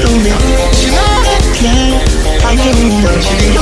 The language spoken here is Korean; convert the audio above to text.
don't be I can't even